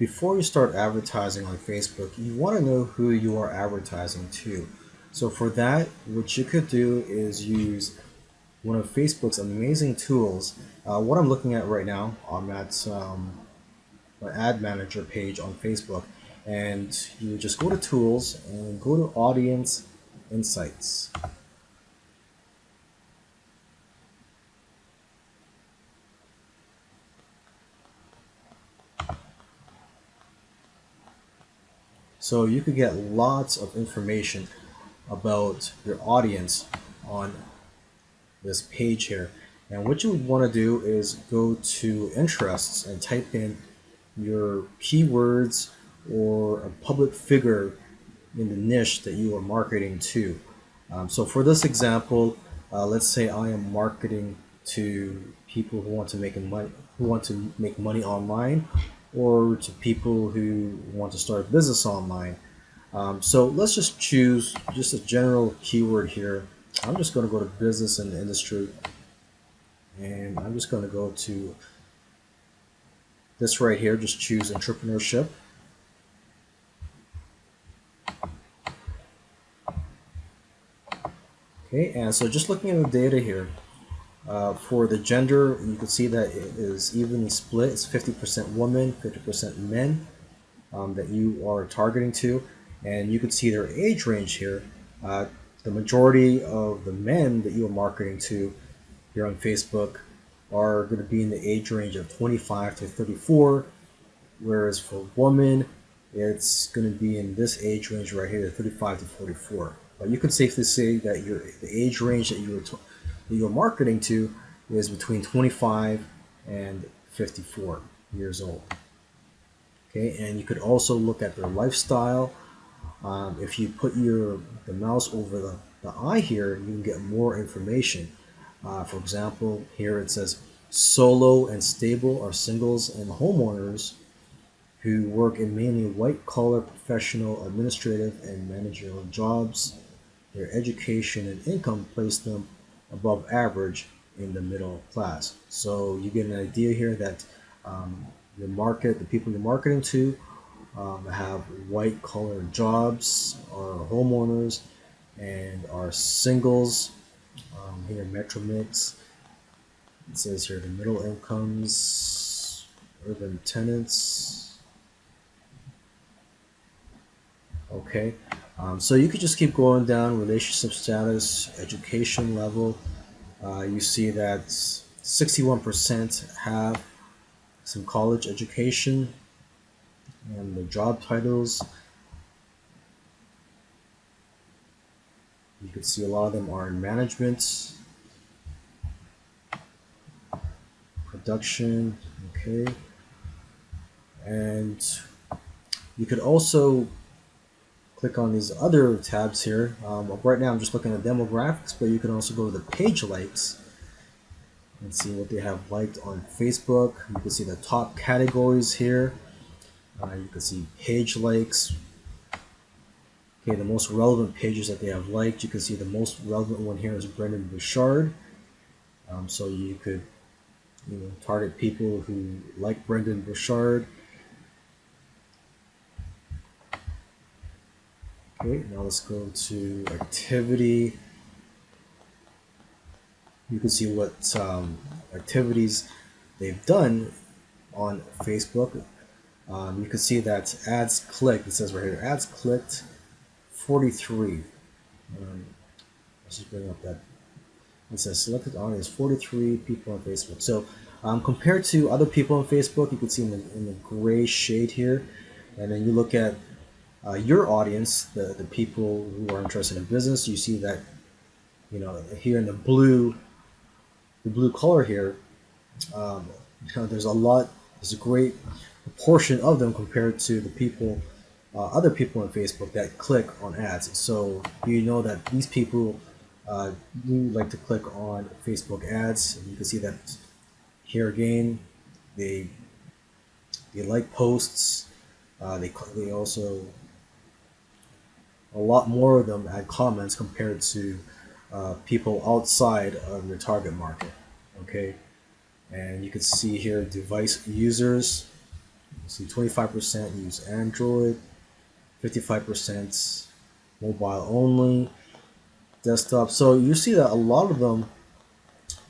before you start advertising on Facebook, you want to know who you are advertising to. So for that, what you could do is use one of Facebook's amazing tools. Uh, what I'm looking at right now, I'm at um, my ad manager page on Facebook, and you just go to tools and go to audience insights. So you could get lots of information about your audience on this page here. And what you want to do is go to interests and type in your keywords or a public figure in the niche that you are marketing to. Um, so for this example, uh, let's say I am marketing to people who want to make money who want to make money online or to people who want to start a business online. Um, so let's just choose just a general keyword here. I'm just going to go to business and industry and I'm just going to go to this right here, just choose entrepreneurship. Okay, and so just looking at the data here, uh, for the gender, you can see that it is evenly split. It's 50% women, 50% men um, that you are targeting to. And you can see their age range here. Uh, the majority of the men that you are marketing to here on Facebook are going to be in the age range of 25 to 34, whereas for women, it's going to be in this age range right here, 35 to 44. But you can safely say that your the age range that you are that you're marketing to is between 25 and 54 years old. Okay, and you could also look at their lifestyle. Um, if you put your the mouse over the, the eye here, you can get more information. Uh, for example, here it says solo and stable are singles and homeowners who work in mainly white collar professional administrative and managerial jobs. Their education and income place them above average in the middle class. So you get an idea here that um, market, the people you're marketing to, um, have white collar jobs, are homeowners, and are singles. Um, here, Metro Mix. It says here the middle incomes, urban tenants. Okay, um, so you could just keep going down relationship status, education level. Uh, you see that 61% have some college education and the job titles. You can see a lot of them are in management, production, okay. And you could also click on these other tabs here. Um, right now I'm just looking at demographics, but you can also go to the page likes and see what they have liked on Facebook. You can see the top categories here. Uh, you can see page likes. Okay, the most relevant pages that they have liked. You can see the most relevant one here is Brendon Burchard. Um, so you could you know, target people who like Brendon Burchard Okay, now let's go to activity. You can see what um, activities they've done on Facebook. Um, you can see that ads clicked, it says right here, ads clicked 43. Um, let's just bring up that. It says selected audience 43 people on Facebook. So um, compared to other people on Facebook, you can see in the, in the gray shade here, and then you look at uh, your audience, the, the people who are interested in business, you see that, you know, here in the blue, the blue color here, um, you know, there's a lot, there's a great proportion of them compared to the people, uh, other people on Facebook that click on ads. So you know that these people uh, do like to click on Facebook ads. You can see that here again, they they like posts. Uh, they they also a lot more of them add comments compared to uh, people outside of your target market okay and you can see here device users see 25% use Android, 55% mobile only, desktop. So you see that a lot of them,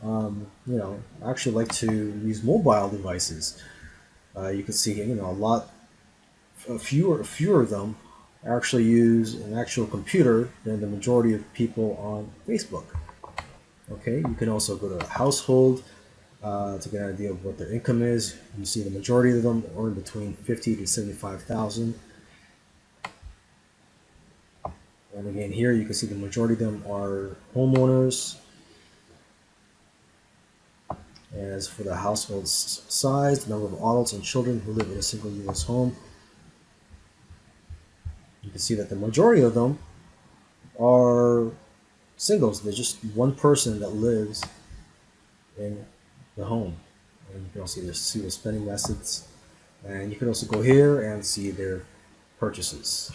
um, you know, actually like to use mobile devices. Uh, you can see, you know, a lot, fewer, fewer of them actually use an actual computer than the majority of people on Facebook. Okay, you can also go to household uh, to get an idea of what their income is. You see the majority of them earn between fifty to seventy-five thousand. And again, here you can see the majority of them are homeowners. As for the household size, the number of adults and children who live in a single U.S. home, you can see that the majority of them are singles. There's just one person that lives in the home. And you can also see their spending methods. And you can also go here and see their purchases.